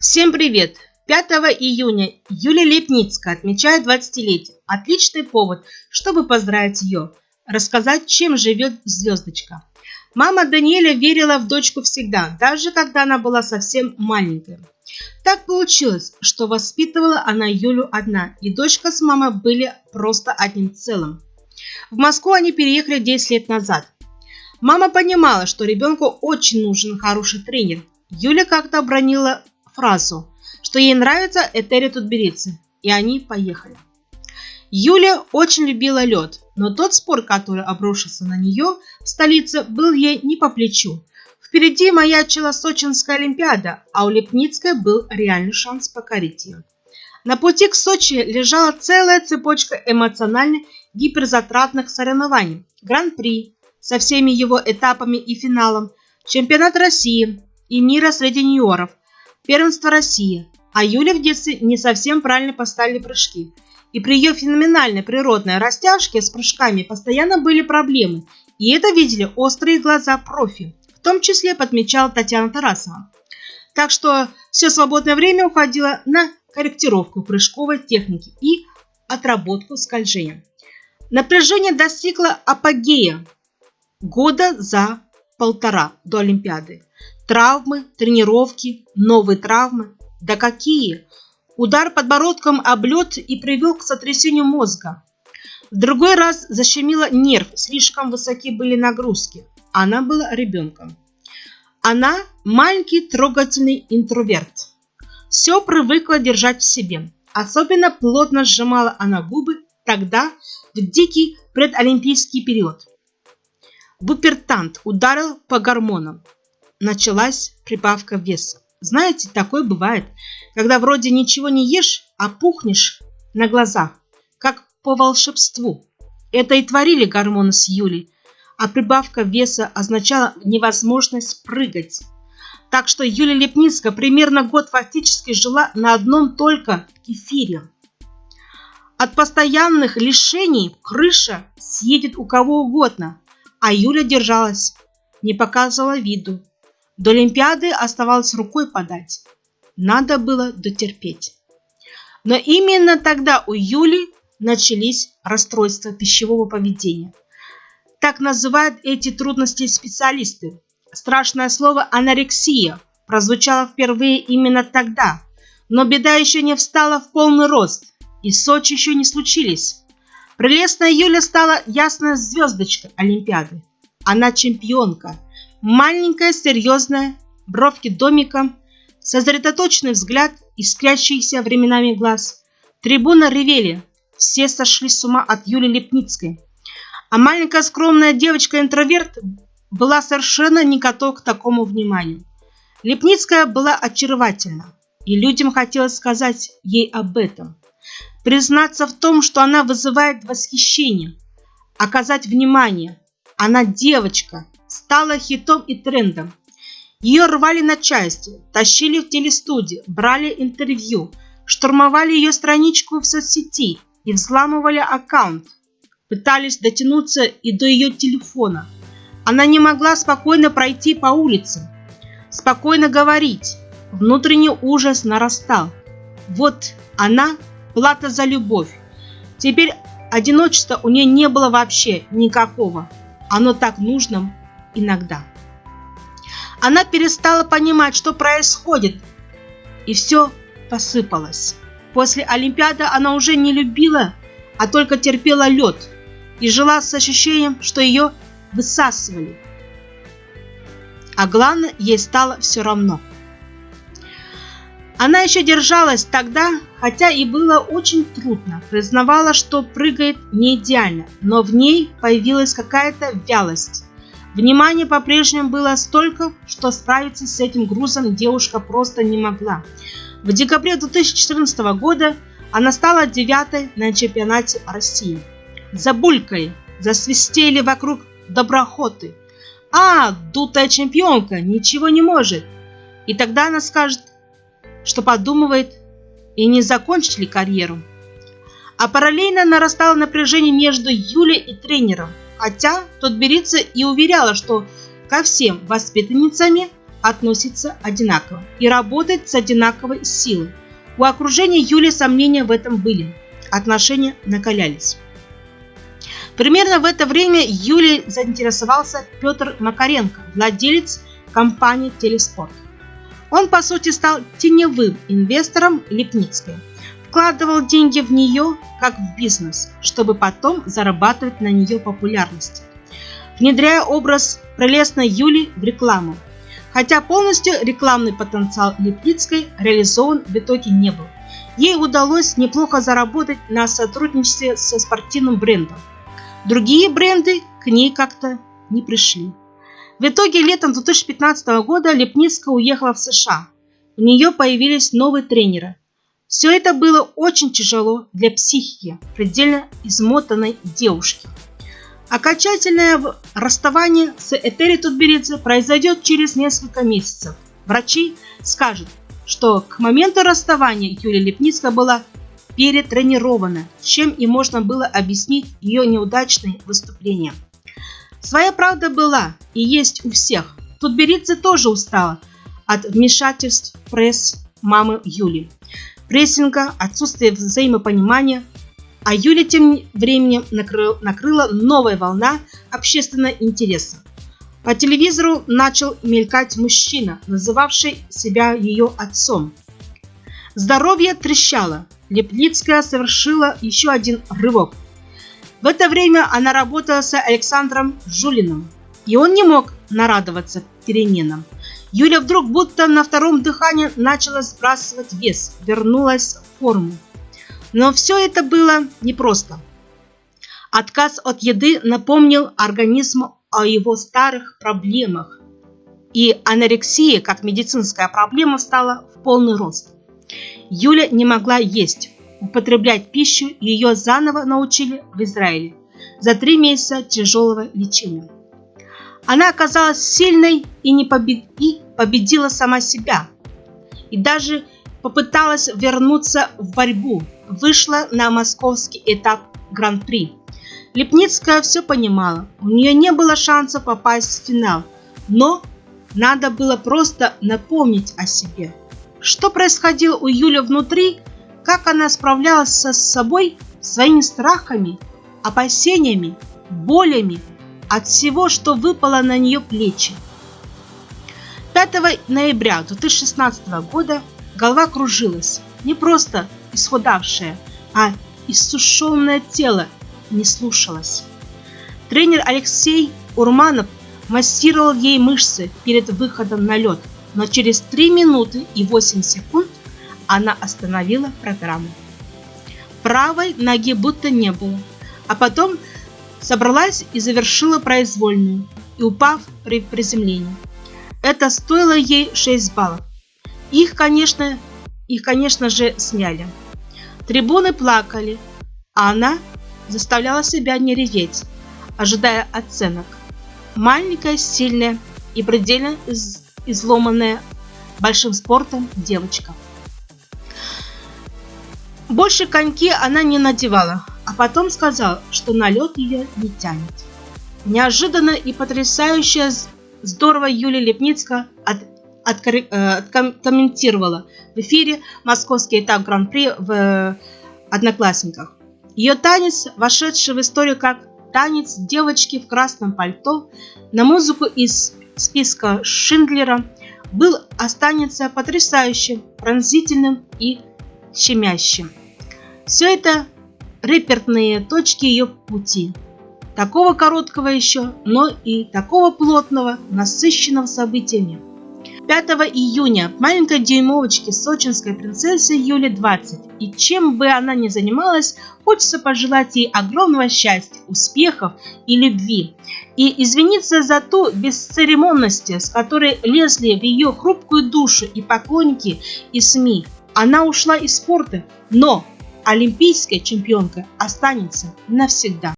Всем привет! 5 июня Юлия Лепницкая отмечает 20-летие. Отличный повод, чтобы поздравить ее, рассказать, чем живет звездочка. Мама Даниэля верила в дочку всегда, даже когда она была совсем маленькая. Так получилось, что воспитывала она Юлю одна, и дочка с мамой были просто одним целым. В Москву они переехали 10 лет назад. Мама понимала, что ребенку очень нужен хороший тренер. Юля как-то обронила фразу, что ей нравится Этери Тутберидзе, и они поехали. Юля очень любила лед, но тот спор, который обрушился на нее в столице, был ей не по плечу. Впереди маячила Сочинская Олимпиада, а у Лепницкой был реальный шанс покорить ее. На пути к Сочи лежала целая цепочка эмоционально гиперзатратных соревнований. Гран-при со всеми его этапами и финалом, чемпионат России и мира среди юниоров, первенство России, а Юля в детстве не совсем правильно поставили прыжки. И при ее феноменальной природной растяжке с прыжками постоянно были проблемы, и это видели острые глаза профи, в том числе подмечала Татьяна Тарасова. Так что все свободное время уходило на корректировку прыжковой техники и отработку скольжения. Напряжение достигло апогея года за полтора до Олимпиады. Травмы, тренировки, новые травмы. Да какие! Удар подбородком об лед и привел к сотрясению мозга. В другой раз защемило нерв, слишком высоки были нагрузки. Она была ребенком. Она маленький трогательный интроверт. Все привыкла держать в себе. Особенно плотно сжимала она губы тогда, в дикий предолимпийский период. Бупертант ударил по гормонам началась прибавка веса. Знаете, такое бывает, когда вроде ничего не ешь, а пухнешь на глазах, как по волшебству. Это и творили гормоны с Юлей, а прибавка веса означала невозможность прыгать. Так что Юлия Лепницкая примерно год фактически жила на одном только кефире. От постоянных лишений крыша съедет у кого угодно, а Юля держалась, не показывала виду, до Олимпиады оставалось рукой подать. Надо было дотерпеть. Но именно тогда у Юли начались расстройства пищевого поведения. Так называют эти трудности специалисты. Страшное слово «анорексия» прозвучало впервые именно тогда, но беда еще не встала в полный рост, и Сочи еще не случились. Прелестная Юля стала ясной звездочкой Олимпиады. Она чемпионка – Маленькая, серьезная, бровки домиком, сосредоточенный взгляд, искрящийся временами глаз. Трибуна ревели, все сошли с ума от Юли Лепницкой. А маленькая скромная девочка-интроверт была совершенно не готова к такому вниманию. Лепницкая была очаровательна, и людям хотелось сказать ей об этом. Признаться в том, что она вызывает восхищение, оказать внимание. Она девочка, стала хитом и трендом. Ее рвали на части, тащили в телестудии, брали интервью, штурмовали ее страничку в соцсети и взламывали аккаунт. Пытались дотянуться и до ее телефона. Она не могла спокойно пройти по улице, спокойно говорить. Внутренний ужас нарастал. Вот она плата за любовь. Теперь одиночества у нее не было вообще никакого. Оно так нужно иногда. Она перестала понимать, что происходит, и все посыпалось. После Олимпиады она уже не любила, а только терпела лед и жила с ощущением, что ее высасывали. А главное, ей стало все равно. Она еще держалась тогда, хотя и было очень трудно. Признавала, что прыгает не идеально, но в ней появилась какая-то вялость. Внимания по-прежнему было столько, что справиться с этим грузом девушка просто не могла. В декабре 2014 года она стала девятой на чемпионате России. Забулькой засвистели вокруг доброхоты. А, дутая чемпионка, ничего не может. И тогда она скажет, что подумывает и не закончить ли карьеру. А параллельно нарастало напряжение между Юлей и тренером – хотя тот берется и уверяла, что ко всем воспитанницами относится одинаково и работает с одинаковой силой. У окружения Юли сомнения в этом были. Отношения накалялись. Примерно в это время Юлей заинтересовался Петр Макаренко, владелец компании «Телеспорт». Он, по сути, стал теневым инвестором Липницкой. Вкладывал деньги в нее, как в бизнес, чтобы потом зарабатывать на нее популярность. Внедряя образ прелестной Юли в рекламу. Хотя полностью рекламный потенциал Липницкой реализован в итоге не был. Ей удалось неплохо заработать на сотрудничестве со спортивным брендом. Другие бренды к ней как-то не пришли. В итоге летом 2015 года Лепницкая уехала в США. У нее появились новые тренеры. Все это было очень тяжело для психики предельно измотанной девушки. Окончательное расставание с Этери Тутберидзе произойдет через несколько месяцев. Врачи скажут, что к моменту расставания Юлия Лепницкая была перетренирована, чем и можно было объяснить ее неудачные выступления. Своя правда была и есть у всех. Тут Беридзе тоже устала от вмешательств пресс мамы Юли, прессинга, отсутствия взаимопонимания, а Юля тем временем накрыл, накрыла новая волна общественного интереса. По телевизору начал мелькать мужчина, называвший себя ее отцом. Здоровье трещало. Лепницкая совершила еще один рывок – в это время она работала с Александром Жулиным, и он не мог нарадоваться переменам. Юля вдруг будто на втором дыхании начала сбрасывать вес, вернулась в форму. Но все это было непросто. Отказ от еды напомнил организму о его старых проблемах, и анорексия, как медицинская проблема, стала в полный рост. Юля не могла есть, употреблять пищу ее заново научили в Израиле за три месяца тяжелого лечения. Она оказалась сильной и, не побед... и победила сама себя. И даже попыталась вернуться в борьбу. Вышла на московский этап Гран-при. Лепницкая все понимала. У нее не было шанса попасть в финал. Но надо было просто напомнить о себе. Что происходило у Юли внутри, как она справлялась со собой, своими страхами, опасениями, болями от всего, что выпало на нее плечи. 5 ноября 2016 года голова кружилась, не просто исхудавшая, а иссушенное тело не слушалось. Тренер Алексей Урманов массировал ей мышцы перед выходом на лед, но через 3 минуты и 8 секунд она остановила программу. Правой ноги будто не было, а потом собралась и завершила произвольную, и упав при приземлении. Это стоило ей 6 баллов. Их, конечно, их, конечно же, сняли. Трибуны плакали, а она заставляла себя не реветь, ожидая оценок. Маленькая, сильная и предельно из изломанная большим спортом девочка. Больше коньки она не надевала, а потом сказал, что на лед ее не тянет. Неожиданно и потрясающе здорово Юлия Лепницкая от, от, э, откомментировала в эфире московский этап Гран-при в э, Одноклассниках. Ее танец, вошедший в историю как танец девочки в красном пальто на музыку из списка Шиндлера, был останется потрясающим, пронзительным и щемящим. Все это реперные точки ее пути. Такого короткого еще, но и такого плотного, насыщенного событиями. 5 июня маленькой дюймовочке сочинской принцессе Юле 20. И чем бы она ни занималась, хочется пожелать ей огромного счастья, успехов и любви. И извиниться за ту бесцеремонность, с которой лезли в ее хрупкую душу и поклонники, и СМИ. Она ушла из спорта, но олимпийская чемпионка останется навсегда.